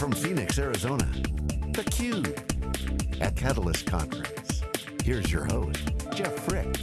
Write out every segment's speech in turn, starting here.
from Phoenix, Arizona, theCUBE, at Catalyst Conference. Here's your host, Jeff Frick.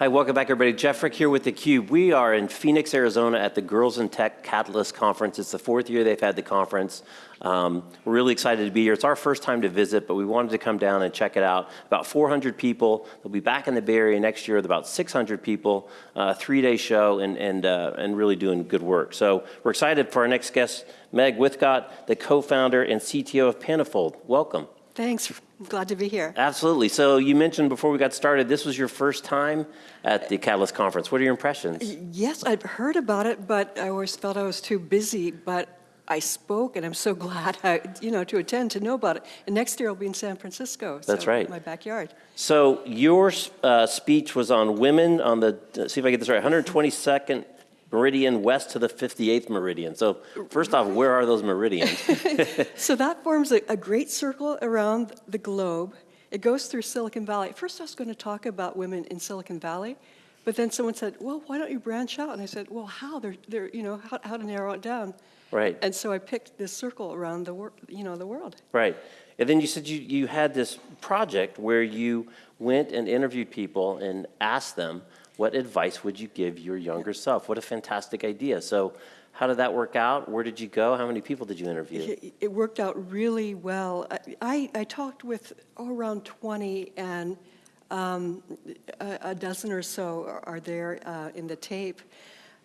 Hi, welcome back everybody. Jeff Frick here with theCUBE. We are in Phoenix, Arizona at the Girls in Tech Catalyst Conference. It's the fourth year they've had the conference. Um, we're really excited to be here. It's our first time to visit, but we wanted to come down and check it out. About 400 people. They'll be back in the Bay Area next year with about 600 people, uh, three-day show, and, and, uh, and really doing good work. So we're excited for our next guest, Meg Withgott, the co-founder and CTO of Panifold. Welcome. Thanks. I'm glad to be here. Absolutely. So you mentioned before we got started, this was your first time at the Catalyst Conference. What are your impressions? Yes, I've heard about it, but I always felt I was too busy. But I spoke, and I'm so glad, I, you know, to attend, to know about it. And next year I'll be in San Francisco. That's right. My backyard. So your uh, speech was on women on the, see if I get this right, 122nd meridian west to the 58th meridian. So first off, where are those meridians? so that forms a, a, great circle around the globe. It goes through Silicon Valley. First I was going to talk about women in Silicon Valley, but then someone said, well, why don't you branch out? And I said, well, how? They're, they're, you know, how, how to narrow it down. Right. And so I picked this circle around the, wor you know, the world. Right. And then you said you, you had this project where you went and interviewed people and asked them, what advice would you give your younger self? What a fantastic idea. So how did that work out? Where did you go? How many people did you interview? It worked out really well. I, I talked with oh, around 20 and um, a, a, dozen or so are there uh, in the tape.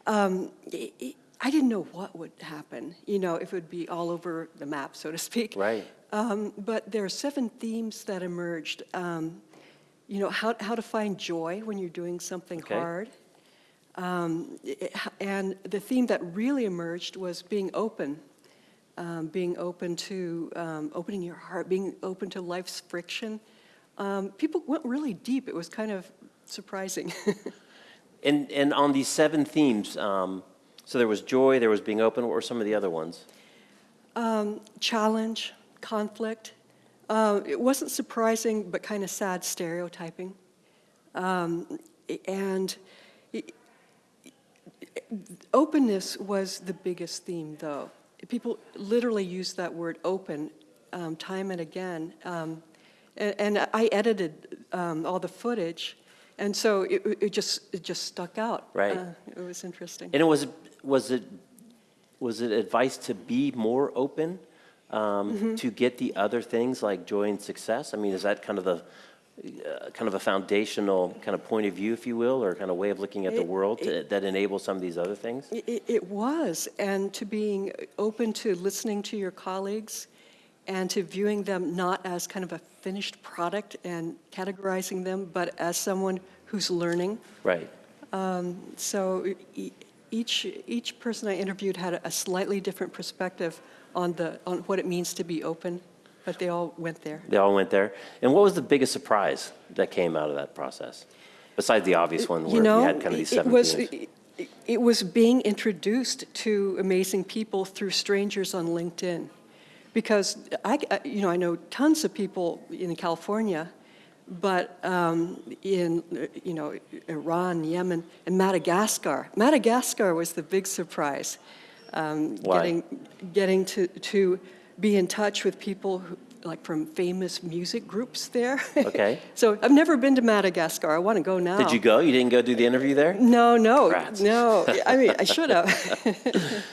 Um, it, I didn't know what would happen, you know, if it would be all over the map, so to speak. Right. Um, but there are seven themes that emerged. Um, you know, how, how to find joy when you're doing something okay. hard. Um, and the theme that really emerged was being open, um, being open to um, opening your heart, being open to life's friction. Um, people went really deep. It was kind of surprising. and, and on these seven themes, um, so there was joy, there was being open. What were some of the other ones? Um, challenge, conflict, uh, it wasn't surprising, but kind of sad stereotyping. Um, and it, openness was the biggest theme, though. People literally use that word open um, time and again. Um, and, and, I edited um, all the footage, and so it, it, just it just stuck out. Right. Uh, it was interesting. And it was was it was it advice to be more open? Um, mm -hmm. to get the other things like joy and success? I mean, is that kind of the uh, kind of a foundational kind of point of view, if you will, or kind of way of looking at it, the world to, that enables some of these other things? It, it was, and to being open to listening to your colleagues and to viewing them not as kind of a finished product and categorizing them, but as someone who's learning. Right. Um, so each, each person I interviewed had a slightly different perspective on, the, on what it means to be open, but they all went there. They all went there. And what was the biggest surprise that came out of that process? Besides the obvious one where you, know, you had kind of these seven it was, it, it was being introduced to amazing people through strangers on LinkedIn. Because I, you know, I know tons of people in California, but um, in, you know, Iran, Yemen, and Madagascar. Madagascar was the big surprise um, getting, getting to, to be in touch with people who, like from famous music groups there. Okay. so I've never been to Madagascar. I want to go now. Did you go? You didn't go do the interview there? No, no, no. I mean, I should have.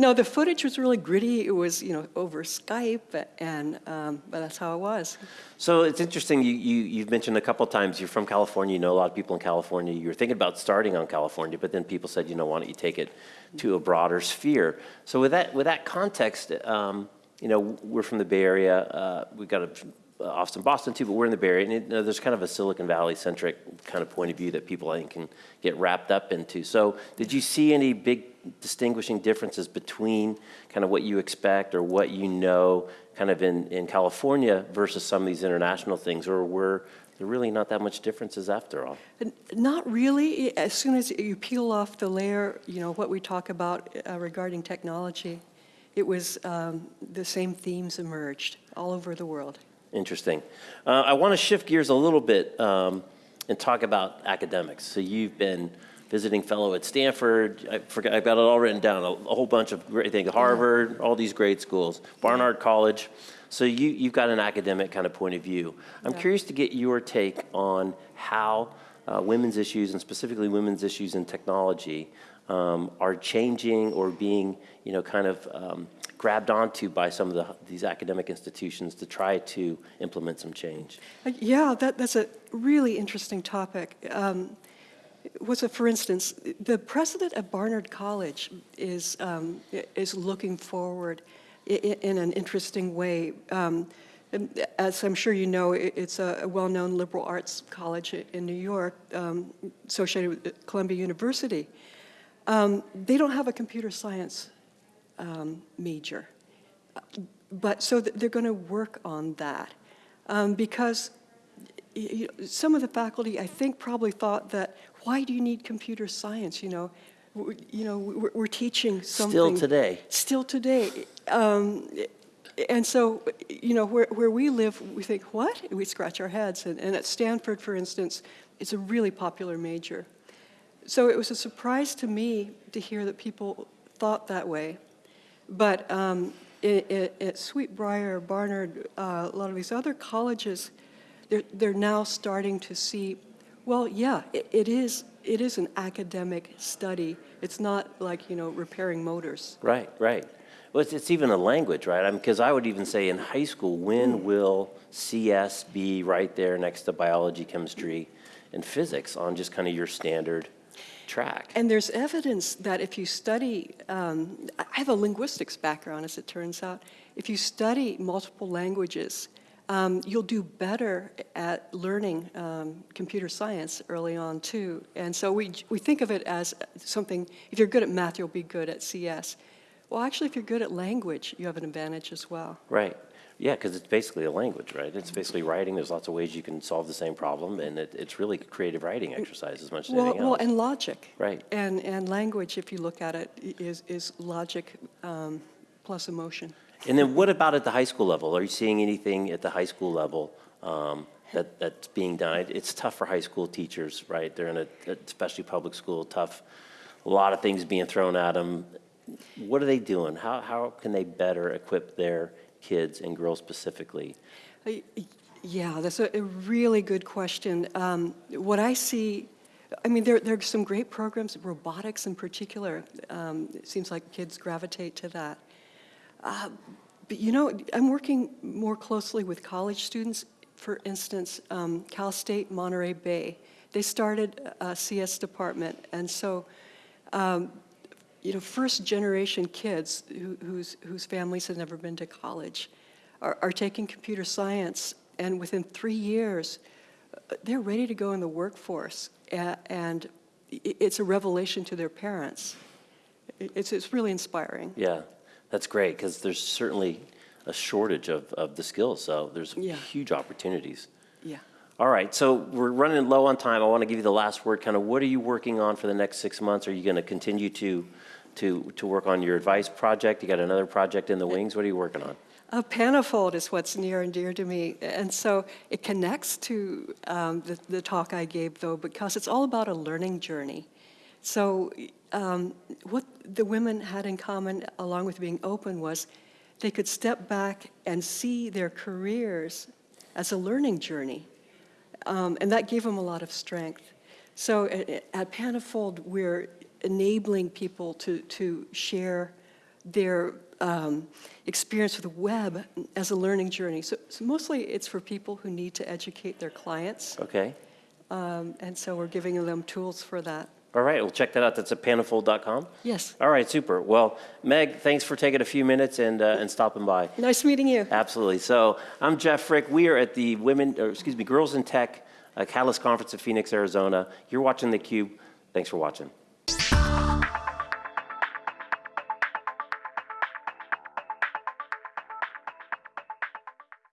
no, the footage was really gritty. It was, you know, over Skype, and um, but that's how it was. So it's interesting. You, you you've mentioned a couple times you're from California. You know a lot of people in California. You were thinking about starting on California, but then people said, you know, why don't you take it to a broader sphere. So with that, with that context, um, you know, we're from the Bay Area. Uh, we've got a, Austin, Boston too, but we're in the Bay Area. And it, you know, there's kind of a Silicon Valley centric kind of point of view that people I think can get wrapped up into. So did you see any big distinguishing differences between kind of what you expect or what you know kind of in, in California versus some of these international things, or were there really not that much differences after all. Not really. As soon as you peel off the layer, you know, what we talk about uh, regarding technology, it was um, the same themes emerged all over the world. Interesting. Uh, I want to shift gears a little bit um, and talk about academics. So you've been visiting fellow at Stanford, I forgot, I've got it all written down, a, a whole bunch of great things, Harvard, all these great schools, Barnard College. So you, you've got an academic kind of point of view. I'm Yeah. curious to get your take on how uh, women's issues, and specifically women's issues in technology, um, are changing or being, you know, kind of um, grabbed onto by some of the, these academic institutions to try to implement some change. Uh, Yeah, that, that's a really interesting topic. Um, what's a, for instance, the president of Barnard College is, um, is looking forward i- i- in an interesting way. Um, as I'm sure you know, it's a, a well-known liberal arts college in New York, um, associated with Columbia University. Um, they don't have a computer science um, major. But, so th- they're going to work on that. Um, Because y- y- some of the faculty, I think, probably thought that, why do you need computer science, you know? You know, we're we're teaching something. Still today. Still today. Um, And so, you know, where, where we live, we think, what? We scratch our heads. And, and at Stanford, for instance, it's a really popular major. So it was a surprise to me to hear that people thought that way. But um, i- i- at Sweetbriar, Barnard, uh, a lot of these other colleges, they're, they're now starting to see, well, yeah, it, it is, it is an academic study. It's not like, you know, repairing motors. Right, right. Well, it's, it's even a language, right? I because I would even say in high school, when will CS be right there next to biology, chemistry, and physics on just kind of your standard track? And there's evidence that if you study, um, I have a linguistics background, as it turns out. If you study multiple languages, um, you'll do better at learning um, computer science early on, too. And so we, we think of it as something, if you're good at math, you'll be good at CS. Well, actually, if you're good at language, you have an advantage as well. Right. Yeah, because it's basically a language, right? It's basically writing. There's lots of ways you can solve the same problem, and it, it's really a creative writing exercise as much as Well, anything well, else. and logic. Right. And, and language, if you look at it, is, is, is logic um, plus emotion. And then what about at the high school level? Are you seeing anything at the high school level um, that, that's being done? It's tough for high school teachers, right? They're in a, especially public school, tough, a lot of things being thrown at them. What are they doing? How, how can they better equip their kids and girls specifically? Yeah, that's a a really good question. Um, What I see, I mean, there, there are some great programs, robotics in particular. Um, It seems like kids gravitate to that. Uh, But you know, I'm working more closely with college students. For instance, um, Cal State Monterey Bay, they started a CS department, and so um, you know, first generation kids who, whose, whose families had never been to college are, are taking computer science, and within three years, uh, they're ready to go in the workforce. And it's a revelation to their parents. It's, it's really inspiring. Yeah, that's great, because there's certainly a shortage of, of the skills, so there's Yeah. huge opportunities. Yeah. All right, so we're running low on time. I want to give you the last word. Kind of, what are you working on for the next six months? Are you going to continue to, to, to work on your advice project? You got another project in the wings? What are you working on? A Panifold is what's near and dear to me. And so it connects to um, the, the talk I gave, though, because it's all about a learning journey. So um, what the women had in common, along with being open, was they could step back and see their careers as a learning journey. Um, and that gave them a lot of strength. So at, at Panifold, we're enabling people to, to share their um, experience with the web as a learning journey. So, so mostly it's for people who need to educate their clients. Okay. Um, and so we're giving them tools for that. All right, well, check that out. That's at panifold.com. Yes. All right, super. Well, Meg, thanks for taking a few minutes and, uh, and stopping by. Nice meeting you. Absolutely. So I'm Jeff Frick. We are at the Women, or excuse me, Girls in Tech uh, Catalyst Conference in Phoenix, Arizona. You're watching theCUBE. Thanks for watching.